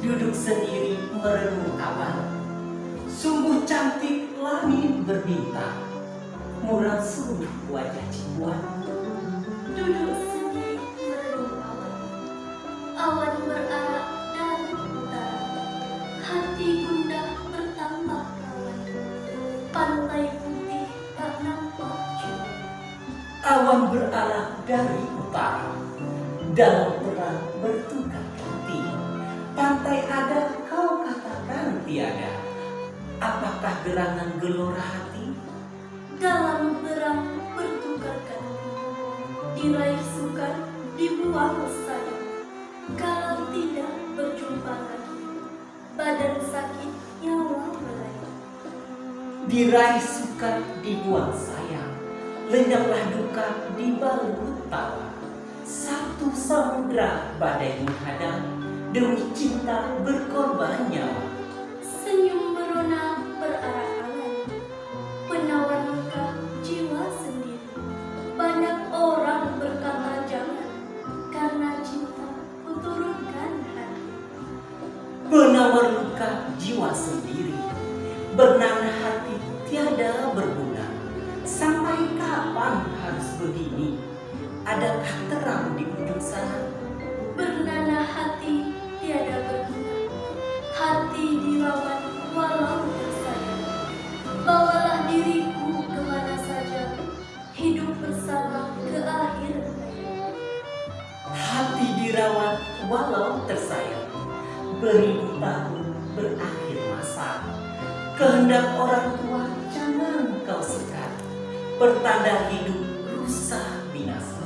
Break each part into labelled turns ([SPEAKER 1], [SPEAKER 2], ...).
[SPEAKER 1] Duduk sendiri merenung awan Sungguh cantik langit berbintang. Murah sungguh wajah Cipuan
[SPEAKER 2] Duduk sendiri merenung awan Awan berarak dari utara. Hati gundah bertambah rawan Pantai putih tak nampak jauh.
[SPEAKER 1] Awan berarah dari utara. Dalam perang bertukar Pantai ada kau katakan? Tiada Apakah gerangan gelora hati?
[SPEAKER 2] Dalam terang bertukar ganti Diraih sukar dibuang sayang Kalau tidak berjumpa lagi Badan sakit nyawa melayang
[SPEAKER 1] Diraih sukar dibuang sayang Lenyaplah duka di balut tawa. Satu samudra badai menghadang Demi cinta berkorban nyawa
[SPEAKER 2] Senyum merona berarak-arak Penawar luka jiwa sendiri. Banyak orang berkata jangan Karena cinta kuturunkan hati.
[SPEAKER 1] Penawar luka jiwa sendiri. Bernanah hati tiada berguna. Sampai kapan harus begini? Adakah terang di ujung sana?
[SPEAKER 2] Bernanah hati dirawat walau tersayang
[SPEAKER 1] Beribu tahun berakhir masa. Kehendak orang tua jangan kau sekat Pertanda hidup rusak binasa.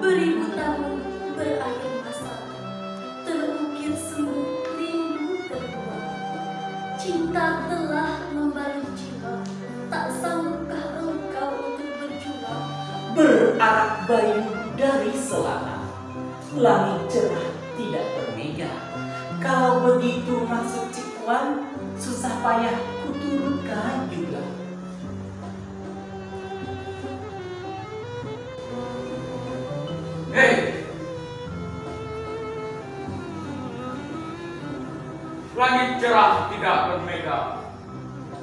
[SPEAKER 2] Beribu tahun berakhir masa Terukir semu rindu terbuang Cinta telah membalut jiwa Tak sanggupkah engkau untuk berjuang?
[SPEAKER 1] Berarak bayu dari selatan Langit cerah tidak bermega Kalau begitu maksud Cipuan Susah payah kuturunkan juga
[SPEAKER 3] Hei! Langit cerah tidak bermega.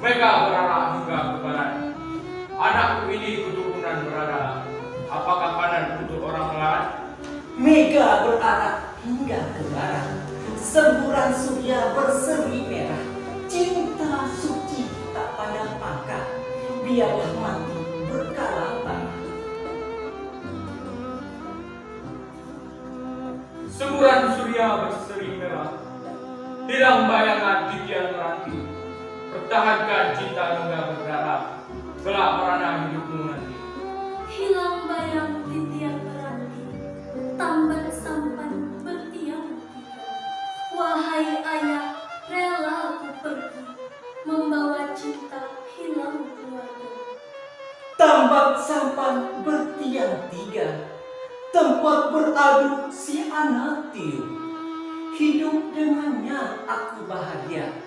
[SPEAKER 3] Mega berarah hingga ke barat. Anakku ini keturunan berada. Apakah
[SPEAKER 1] Semburan surya berseri merah Cinta suci tak pandang pangkat Biarlah mati berkala tanah
[SPEAKER 3] Semburan surya berseri merah. Hilang bayangan titian meranti. Pertahankan cinta hingga berdarah. Kelak merana hidupmu nanti.
[SPEAKER 2] Hilang bayang
[SPEAKER 1] Tempat beradu si anak tiup Hidup dengannya aku bahagia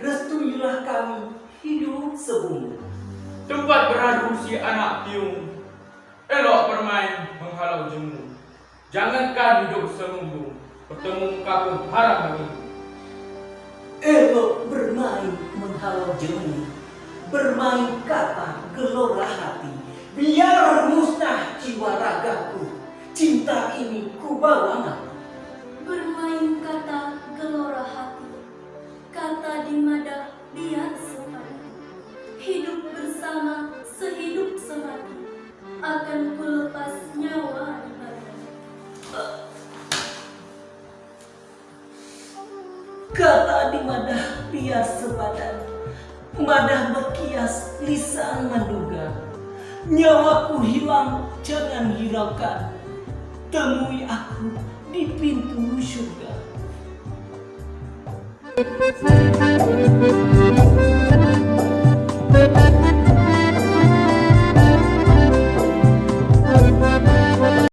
[SPEAKER 1] Restuilah kami hidup sebumbu
[SPEAKER 3] Tempat beradu si anak tiung. Elok bermain menghalau jemu. Jangankan hidup seminggu. Bertemu muka pun haram bagiku.
[SPEAKER 1] Elok bermain menghalau jemu Bermain kata gelora hati Biar musnah
[SPEAKER 2] Kata di madah biar
[SPEAKER 1] sepadan Madah berkias lisan menduga Nyawaku hilang jangan hiraukan Temui aku di pintu surga.